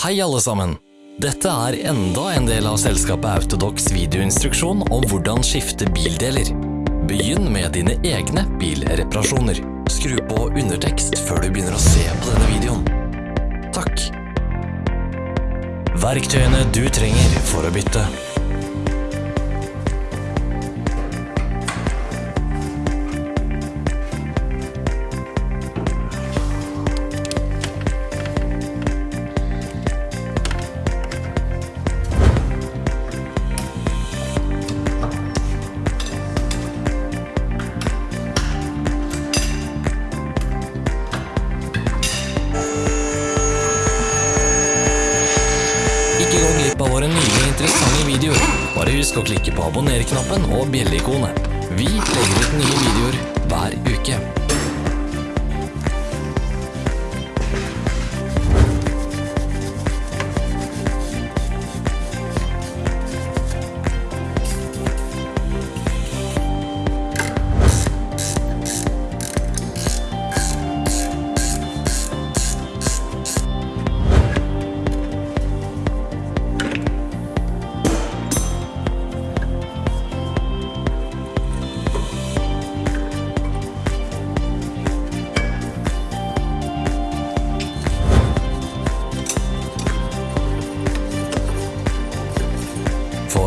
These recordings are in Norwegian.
Hei alle sammen! Dette er enda en del av selskapet Autodox videoinstruksjon om hvordan skifte bildeler. Begynn med dine egne bilreparasjoner. Skru på undertekst før du begynner å se på denne videoen. Takk. Verktøyene du trenger for å bytte. Glipp av våre nye interessante videoer. Bare husk å klikke på abonner-knappen og bjelleikonet. Vi legger ut nye videoer hver uke.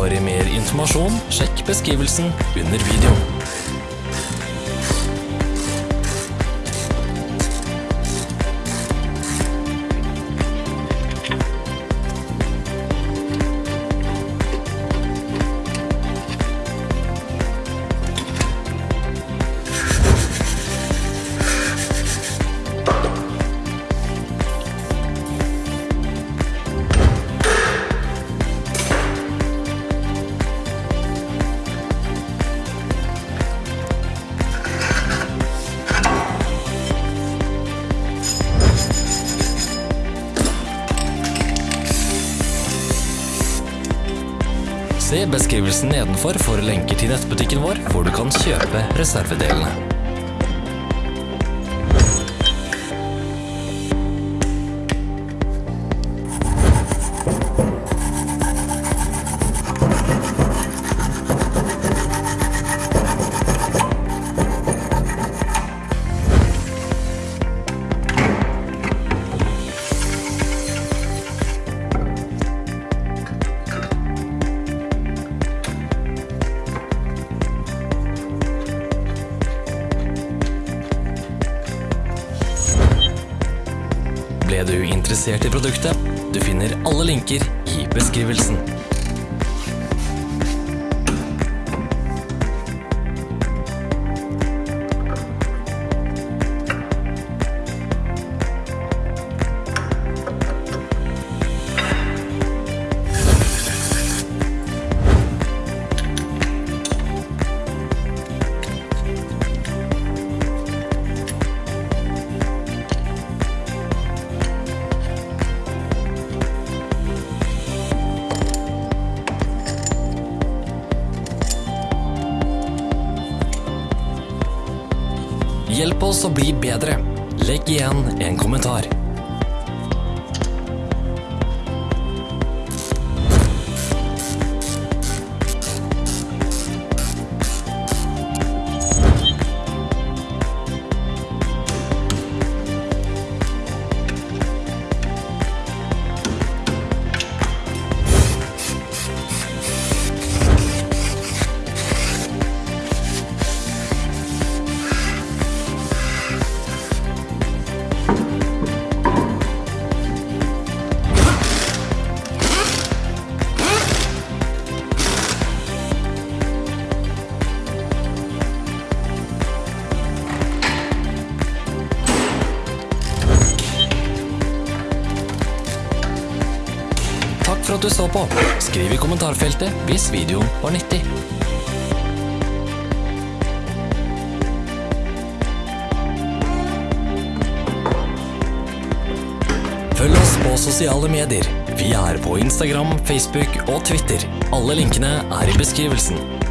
For mer informasjon, sjekk beskrivelsen under videoen. Se beskrivelsen nedenfor for lenker til nettbutikken vår, hvor du kan kjøpe reservedelene. Ble du interessert i produktet? Du finner alle linker i beskrivelsen. Hjelp oss å bli bedre. Legg igjen en kommentar. Takk for at du så på. Skriv i kommentarfeltet hvis videoen var nyttig. Følg oss på sosiale medier. Vi er på Instagram, Facebook og Twitter. Alle linkene er i beskrivelsen.